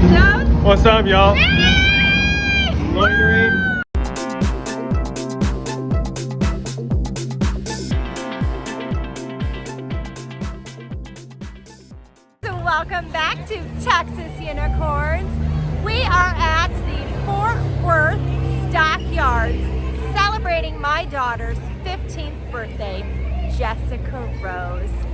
What's up, y'all? Loitering. So welcome back to Texas Unicorns. We are at the Fort Worth Stockyards celebrating my daughter's 15th birthday, Jessica Rose.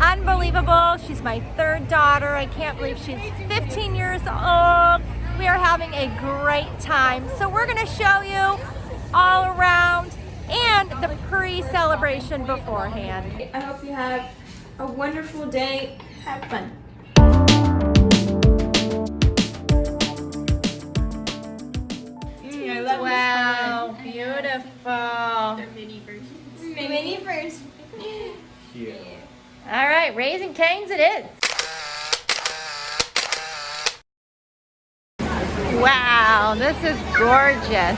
Unbelievable. She's my third daughter. I can't believe she's 15 years old. We are having a great time. So we're going to show you all around and the pre-celebration beforehand. I hope you have a wonderful day. Have fun. Right, Raising Cane's it is. Wow, this is gorgeous.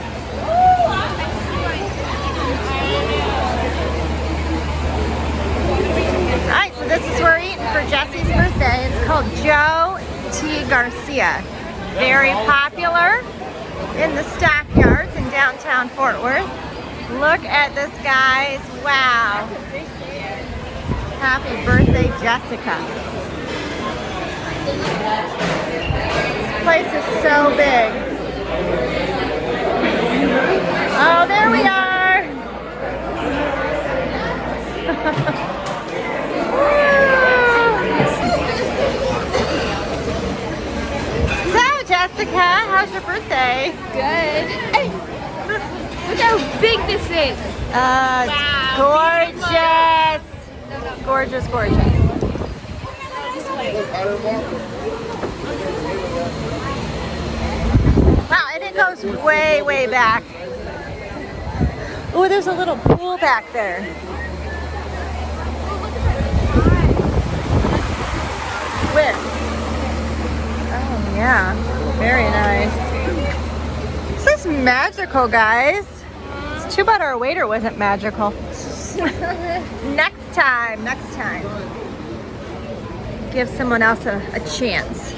All right, so this is where we're eating for Jesse's birthday. It's called Joe T. Garcia. Very popular in the stockyards in downtown Fort Worth. Look at this, guys. Wow. Happy birthday, Jessica. This place is so big. Oh, there we are. so, Jessica, how's your birthday? Good. Hey, look how big this is. Uh, Wow, gorgeous. Gorgeous, gorgeous. Wow, and it goes way, way back. Oh, there's a little pool back there. Where? Oh, yeah. Very nice. This is magical, guys. It's too bad our waiter wasn't magical. next time, next time. Give someone else a, a chance.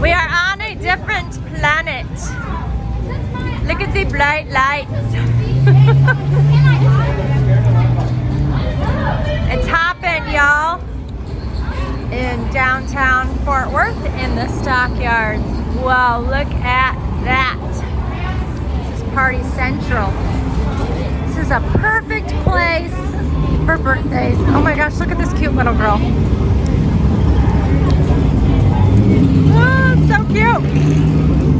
We are on a different planet. Look at the bright lights. it's hopping, y'all. In downtown Fort Worth in the stockyards. Wow, look at that. This is Party Central. This is a perfect place for birthdays. Oh my gosh, look at this cute little girl. Oh, so cute.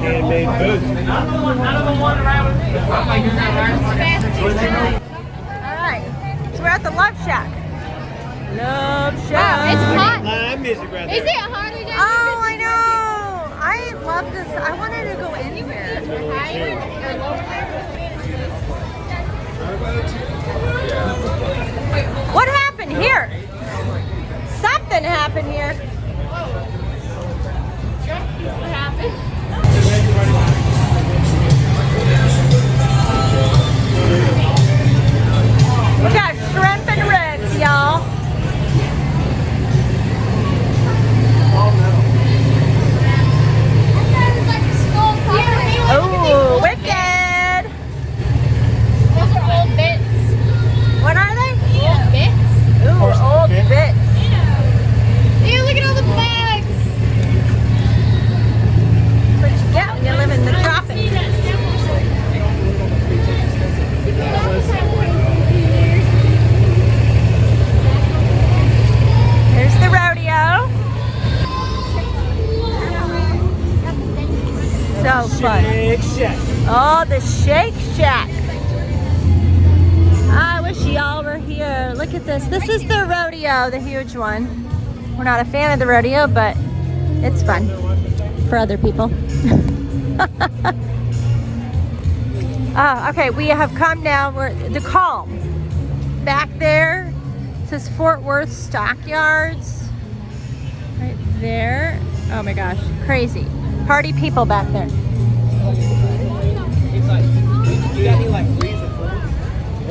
Handmade food. All right, so we're at the Love Shack. Love Shack. Wow, it's hot. Live music right there. Is it Oh, I know. I love this. I wanted to go in here. higher or lower? What happened here? Something happened here. What happened? Rodeo, the huge one. We're not a fan of the rodeo, but it's fun for other people. Ah, okay, we have come now. We're the calm. Back there says Fort Worth Stockyards. Right there. Oh my gosh, crazy. Party people back there.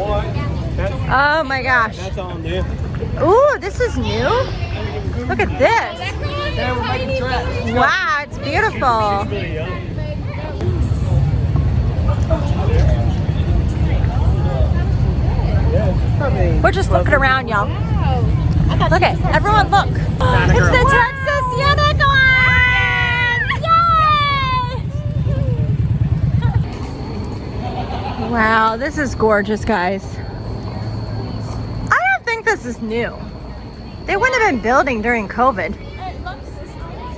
That's, Oh my gosh. that's all new. Ooh, this is new. Look at this. Yeah, we're making traps. Wow, it's beautiful. Really young. Yeah, probably We're just looking around, y'all. Look at everyone. Look. It's the Texas Unicorns! Yay! Wow, this is gorgeous, guys. I don't think this is new. They wouldn't have been building during COVID.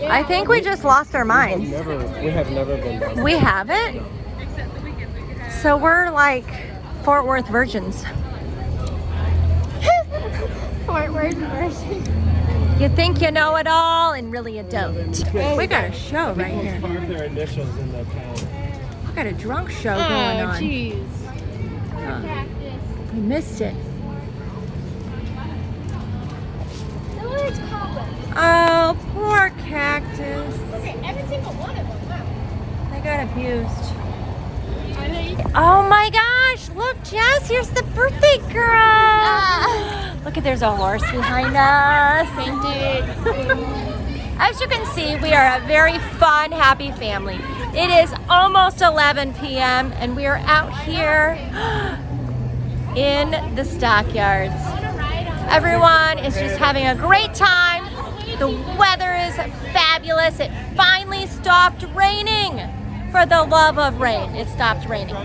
I think we just lost our minds. Never, we have never been. We haven't? So we're like Fort Worth virgins. Fort Worth virgins. You think you know it all, and really you don't. We got a show right here. Carved their initials in the town. We got a drunk show going Oh, on. jeez. Uh, you missed it. Oh, poor cactus. Every single one of them. They got abused. Oh my gosh, look, Jess, here's the birthday girl. Ah. Look at there's a horse behind us. As you can see, we are a very fun, happy family. It is almost 11 p.m. and we are out here in the stockyards. Everyone is just having a great time. The weather is fabulous. It finally stopped raining. For the love of rain, it stopped raining.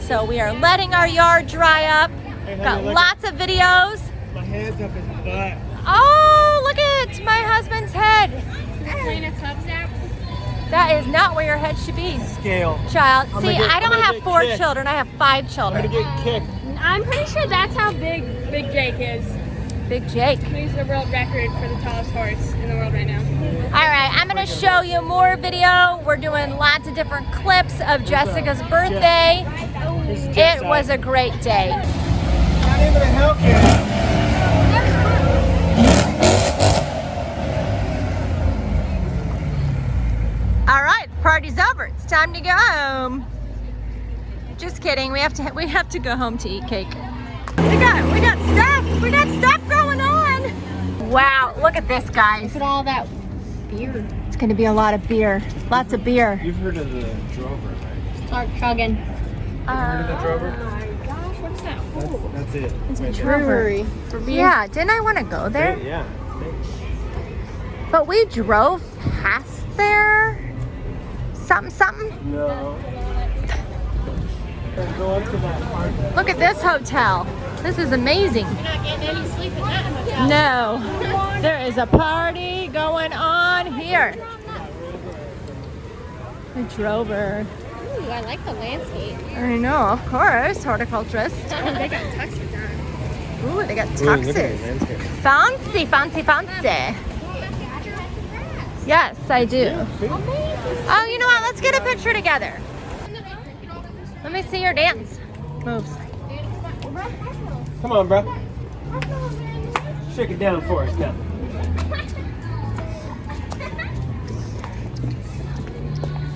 So we are letting our yard dry up. Got lots of videos. My hand's up his butt. Oh, look at my husband's head. That is not where your head should be, Scale. child. I'm See, get- I don't have four kicked. children. I have five children. I'm children. gonna get kicked. I'm pretty sure that's how big Big Jake is. Big Jake. He's the world record for the tallest horse in the world right now. All right, I'm gonna show you more video. We're doing lots of different clips of Jessica's birthday. It was a great day. Not even a Hellcat. All right, party's over. It's time to go home. Just kidding. We have to we have to go home to eat cake. We got we got stuff. We got stuff going on. Wow, look at this, guys. Look at all that beer. It's gonna be a lot of beer. Lots of beer. You've heard of the Drover, right? Start chugging. Heard of the Drover? Oh my Gosh, what's that? That's, that's it. It's a Right there. brewery. for beer. Yeah, didn't I want to go there? Yeah. But we drove past there. Something, something. No. Let's go up to that park. Look at this hotel. This is amazing. You're not getting any sleep in that hotel. No, there is a party going on here. The Drover. Ooh, I like the landscape. I know, of course, horticulturist. They got tuxes on. Ooh, they got Ooh, look at the tuxes. Fancy, fancy, fancy. Oh, yes, I do. Oh, you know what? Let's get a picture together. Let me see your dance moves. Come on, bro. Shake it down for us, now.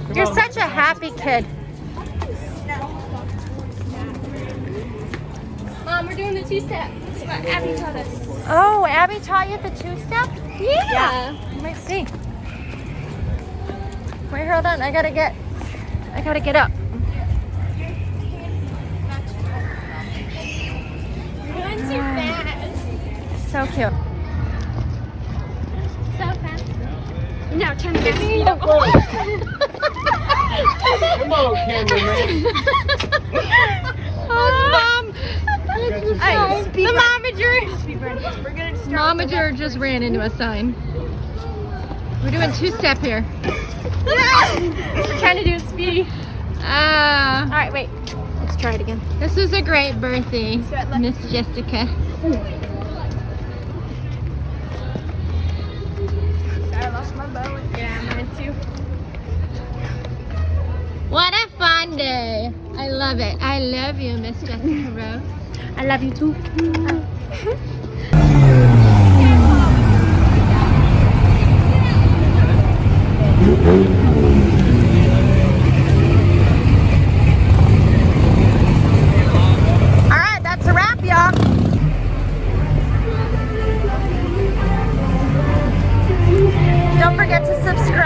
Come You're on. such a happy kid. Mom, we're doing the two-step. That's what Abby taught us. Oh, Abby taught you the two-step? Yeah. You might see. Wait, hold on. I gotta get, I gotta get up. You're too fast. So cute. So fast. Now turn the speed up. Come on, cameraman. Mom. Hey, the momager. Momager just ran into a sign. We're doing two-step here. We're trying to do a speedy. Uh, All right, wait. Let's try it again. this was a great birthday, Miss Jessica. Sorry, I lost my bow. Yeah, mine too. What a fun day. I love it. I love you, Miss Jessica Rose. I love you too. All Don't forget to subscribe,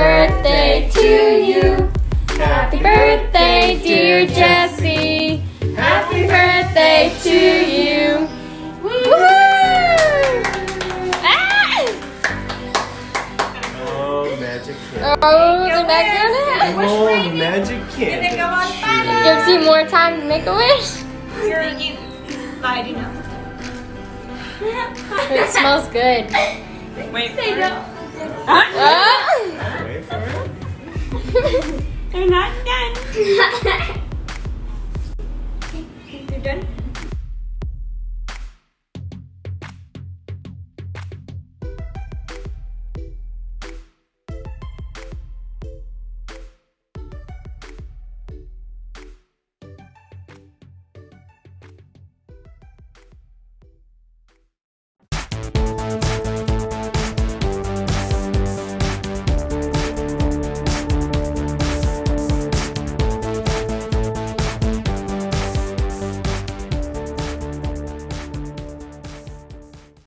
birthday to you. Happy birthday, dear Jessie. Happy birthday to you. Woohoo! Ah! Oh, magic candy. Oh, the neck Oh, the magic candy. Gives you more time to make a wish. I do know. It smells good. Wait, say no. Ah! Wait You're not done. you done?